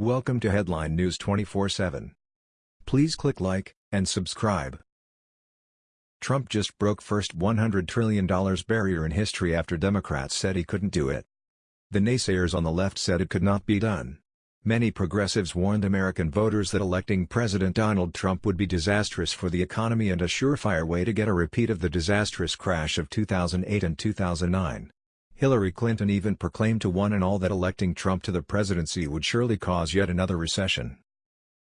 Welcome to Headline News 24/7. Please click like and subscribe. Trump just broke first $100 trillion barrier in history after Democrats said he couldn't do it. The naysayers on the left said it could not be done. Many progressives warned American voters that electing President Donald Trump would be disastrous for the economy and a surefire way to get a repeat of the disastrous crash of 2008 and 2009. Hillary Clinton even proclaimed to one and all that electing Trump to the presidency would surely cause yet another recession.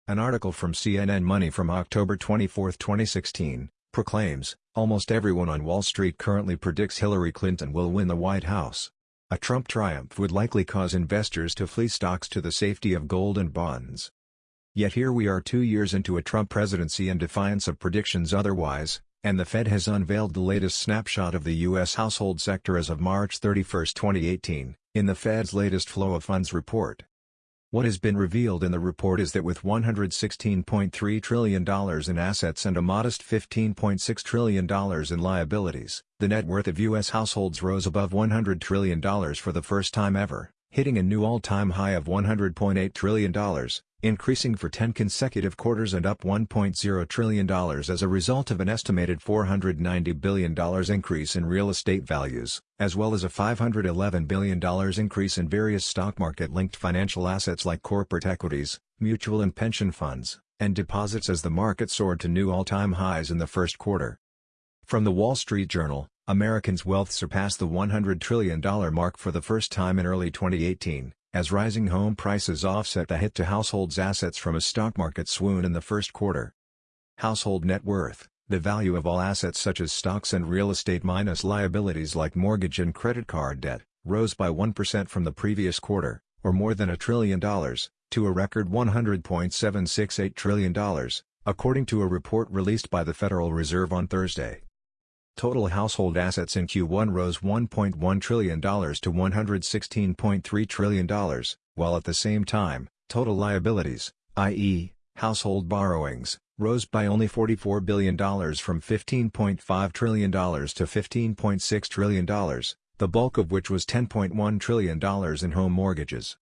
An article from CNN Money from October 24, 2016, proclaims, almost everyone on Wall Street currently predicts Hillary Clinton will win the White House. A Trump triumph would likely cause investors to flee stocks to the safety of gold and bonds. Yet here we are two years into a Trump presidency in defiance of predictions otherwise, and the Fed has unveiled the latest snapshot of the U.S. household sector as of March 31, 2018, in the Fed's latest Flow of Funds report. What has been revealed in the report is that with $116.3 trillion in assets and a modest $15.6 trillion in liabilities, the net worth of U.S. households rose above $100 trillion for the first time ever, hitting a new all-time high of $100.8 trillion, increasing for 10 consecutive quarters and up $1.0 trillion as a result of an estimated $490 billion increase in real estate values, as well as a $511 billion increase in various stock market-linked financial assets like corporate equities, mutual and pension funds, and deposits as the market soared to new all-time highs in the first quarter. From the Wall Street Journal, Americans' wealth surpassed the $100 trillion mark for the first time in early 2018, as rising home prices offset the hit to households' assets from a stock market swoon in the first quarter. Household net worth, the value of all assets such as stocks and real estate minus liabilities like mortgage and credit card debt, rose by 1% from the previous quarter, or more than a trillion dollars, to a record $100.768 trillion, according to a report released by the Federal Reserve on Thursday. Total household assets in Q1 rose $1.1 trillion to $116.3 trillion, while at the same time, total liabilities, i.e., household borrowings, rose by only $44 billion from $15.5 trillion to $15.6 trillion, the bulk of which was $10.1 trillion in home mortgages.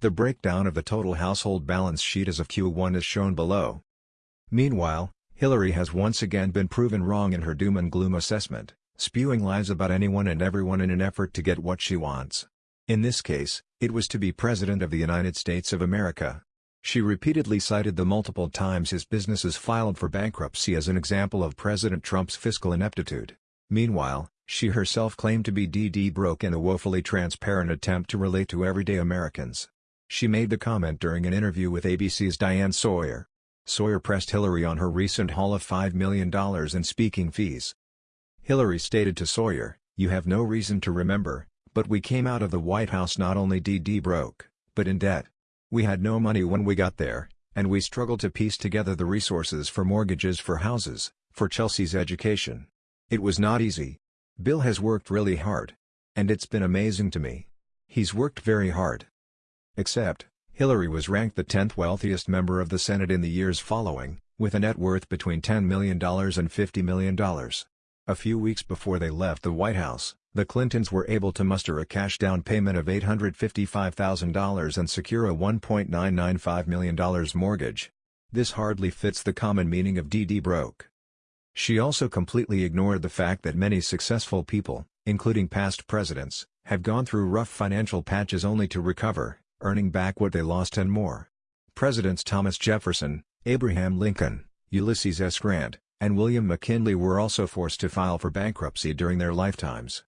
The breakdown of the total household balance sheet as of Q1 is shown below. Meanwhile, Hillary has once again been proven wrong in her doom and gloom assessment, spewing lies about anyone and everyone in an effort to get what she wants. In this case, it was to be President of the United States of America. She repeatedly cited the multiple times his businesses filed for bankruptcy as an example of President Trump's fiscal ineptitude. Meanwhile, she herself claimed to be DD broke in a woefully transparent attempt to relate to everyday Americans. She made the comment during an interview with ABC's Diane Sawyer. Sawyer pressed Hillary on her recent haul of $5 million in speaking fees. Hillary stated to Sawyer, You have no reason to remember, but we came out of the White House not only DD broke, but in debt. We had no money when we got there, and we struggled to piece together the resources for mortgages for houses, for Chelsea's education. It was not easy. Bill has worked really hard. And it's been amazing to me. He's worked very hard. Except, Hillary was ranked the 10th wealthiest member of the Senate in the years following, with a net worth between $10 million and $50 million. A few weeks before they left the White House, the Clintons were able to muster a cash down payment of $855,000 and secure a $1.995 million mortgage. This hardly fits the common meaning of DD broke. She also completely ignored the fact that many successful people, including past presidents, have gone through rough financial patches only to recover earning back what they lost and more. Presidents Thomas Jefferson, Abraham Lincoln, Ulysses S. Grant, and William McKinley were also forced to file for bankruptcy during their lifetimes.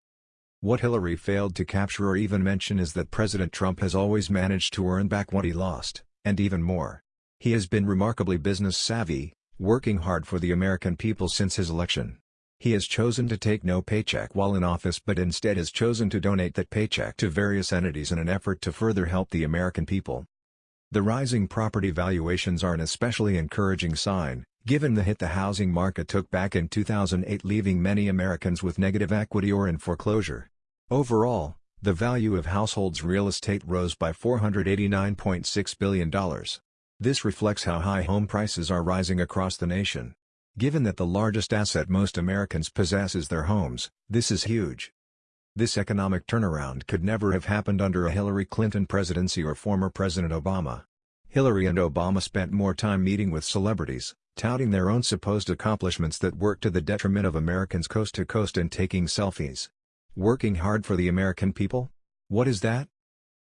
What Hillary failed to capture or even mention is that President Trump has always managed to earn back what he lost, and even more. He has been remarkably business savvy, working hard for the American people since his election. He has chosen to take no paycheck while in office but instead has chosen to donate that paycheck to various entities in an effort to further help the American people. The rising property valuations are an especially encouraging sign, given the hit the housing market took back in 2008 leaving many Americans with negative equity or in foreclosure. Overall, the value of households' real estate rose by $489.6 billion. This reflects how high home prices are rising across the nation. Given that the largest asset most Americans possess is their homes, this is huge. This economic turnaround could never have happened under a Hillary Clinton presidency or former President Obama. Hillary and Obama spent more time meeting with celebrities, touting their own supposed accomplishments that work to the detriment of Americans coast to coast and taking selfies. Working hard for the American people? What is that?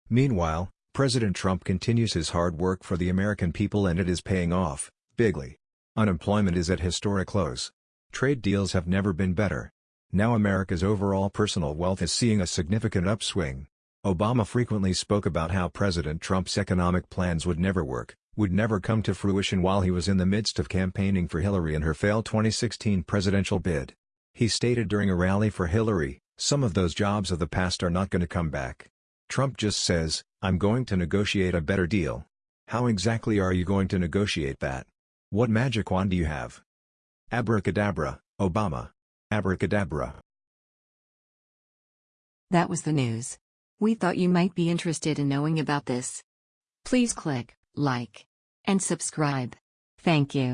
Meanwhile, President Trump continues his hard work for the American people and it is paying off, bigly. Unemployment is at historic lows. Trade deals have never been better. Now America's overall personal wealth is seeing a significant upswing. Obama frequently spoke about how President Trump's economic plans would never work, would never come to fruition while he was in the midst of campaigning for Hillary in her failed 2016 presidential bid. He stated during a rally for Hillary, some of those jobs of the past are not going to come back. Trump just says, I'm going to negotiate a better deal. How exactly are you going to negotiate that? What magic wand do you have? Abracadabra, Obama. Abracadabra. That was the news. We thought you might be interested in knowing about this. Please click like and subscribe. Thank you.